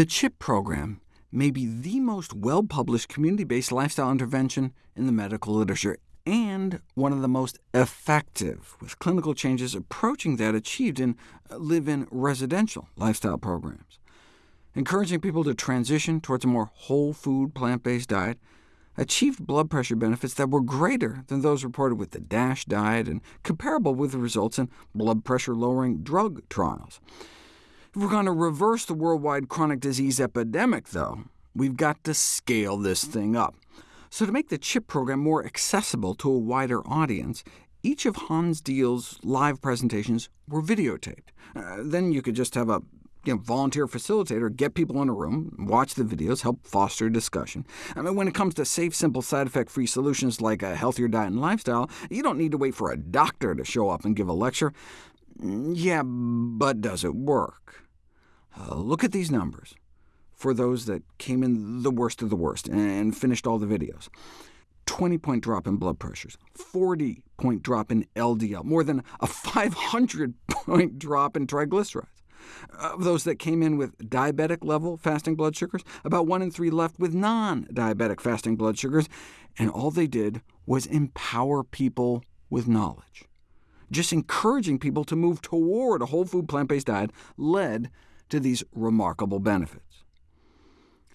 The CHIP program may be the most well-published community-based lifestyle intervention in the medical literature, and one of the most effective, with clinical changes approaching that achieved in uh, live-in residential lifestyle programs. Encouraging people to transition towards a more whole food, plant-based diet achieved blood pressure benefits that were greater than those reported with the DASH diet, and comparable with the results in blood pressure-lowering drug trials. If we're going to reverse the worldwide chronic disease epidemic, though, we've got to scale this thing up. So to make the CHIP program more accessible to a wider audience, each of Hans Diehl's live presentations were videotaped. Uh, then you could just have a you know, volunteer facilitator, get people in a room, watch the videos, help foster discussion. I mean, when it comes to safe, simple, side effect-free solutions like a healthier diet and lifestyle, you don't need to wait for a doctor to show up and give a lecture. Mm, yeah, but does it work? Uh, look at these numbers for those that came in the worst of the worst and finished all the videos. 20-point drop in blood pressures, 40-point drop in LDL, more than a 500-point drop in triglycerides. Of those that came in with diabetic-level fasting blood sugars, about 1 in 3 left with non-diabetic fasting blood sugars, and all they did was empower people with knowledge. Just encouraging people to move toward a whole food plant-based diet led to these remarkable benefits.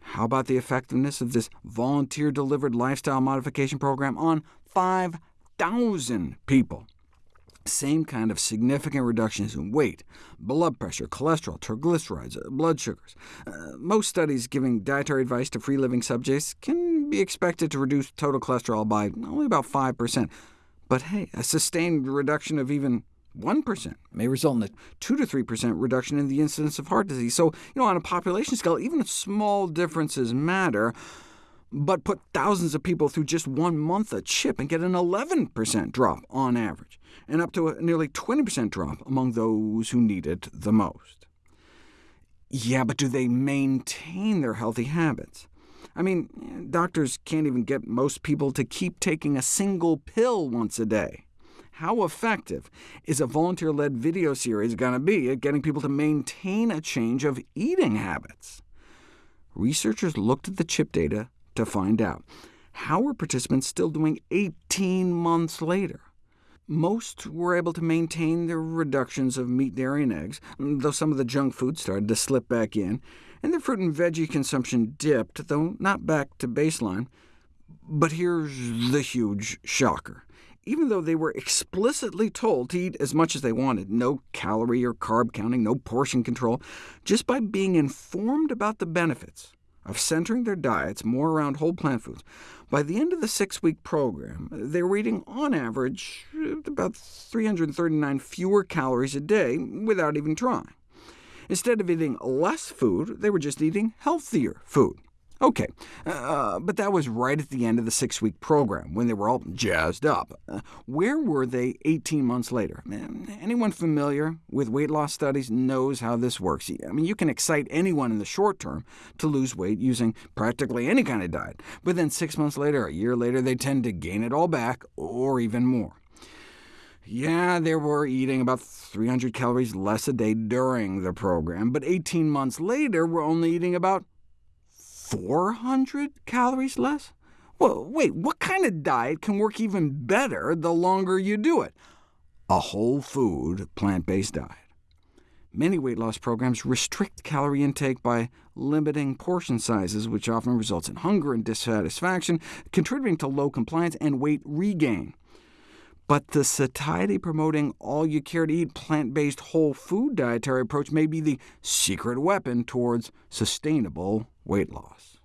How about the effectiveness of this volunteer-delivered lifestyle modification program on 5,000 people? Same kind of significant reductions in weight, blood pressure, cholesterol, triglycerides, uh, blood sugars. Uh, most studies giving dietary advice to free-living subjects can be expected to reduce total cholesterol by only about 5%. But hey, a sustained reduction of even 1% may result in a 2 to 3% reduction in the incidence of heart disease. So, you know, on a population scale, even small differences matter, but put thousands of people through just one month of CHIP and get an 11% drop on average, and up to a nearly 20% drop among those who need it the most. Yeah, but do they maintain their healthy habits? I mean, doctors can't even get most people to keep taking a single pill once a day. How effective is a volunteer-led video series going to be at getting people to maintain a change of eating habits? Researchers looked at the CHIP data to find out. How are participants still doing 18 months later? Most were able to maintain their reductions of meat, dairy, and eggs, though some of the junk food started to slip back in, and their fruit and veggie consumption dipped, though not back to baseline. But here's the huge shocker even though they were explicitly told to eat as much as they wanted, no calorie or carb counting, no portion control, just by being informed about the benefits of centering their diets more around whole plant foods, by the end of the six-week program, they were eating, on average, about 339 fewer calories a day without even trying. Instead of eating less food, they were just eating healthier food. OK, uh, but that was right at the end of the six-week program, when they were all jazzed up. Uh, where were they 18 months later? Anyone familiar with weight loss studies knows how this works. I mean, you can excite anyone in the short term to lose weight using practically any kind of diet, but then six months later, a year later, they tend to gain it all back, or even more. Yeah, they were eating about 300 calories less a day during the program, but 18 months later, we're only eating about 400 calories less? Well, wait, what kind of diet can work even better the longer you do it? A whole food, plant-based diet. Many weight loss programs restrict calorie intake by limiting portion sizes, which often results in hunger and dissatisfaction, contributing to low compliance and weight regain. But the satiety-promoting all-you-care-to-eat plant-based whole food dietary approach may be the secret weapon towards sustainable weight loss.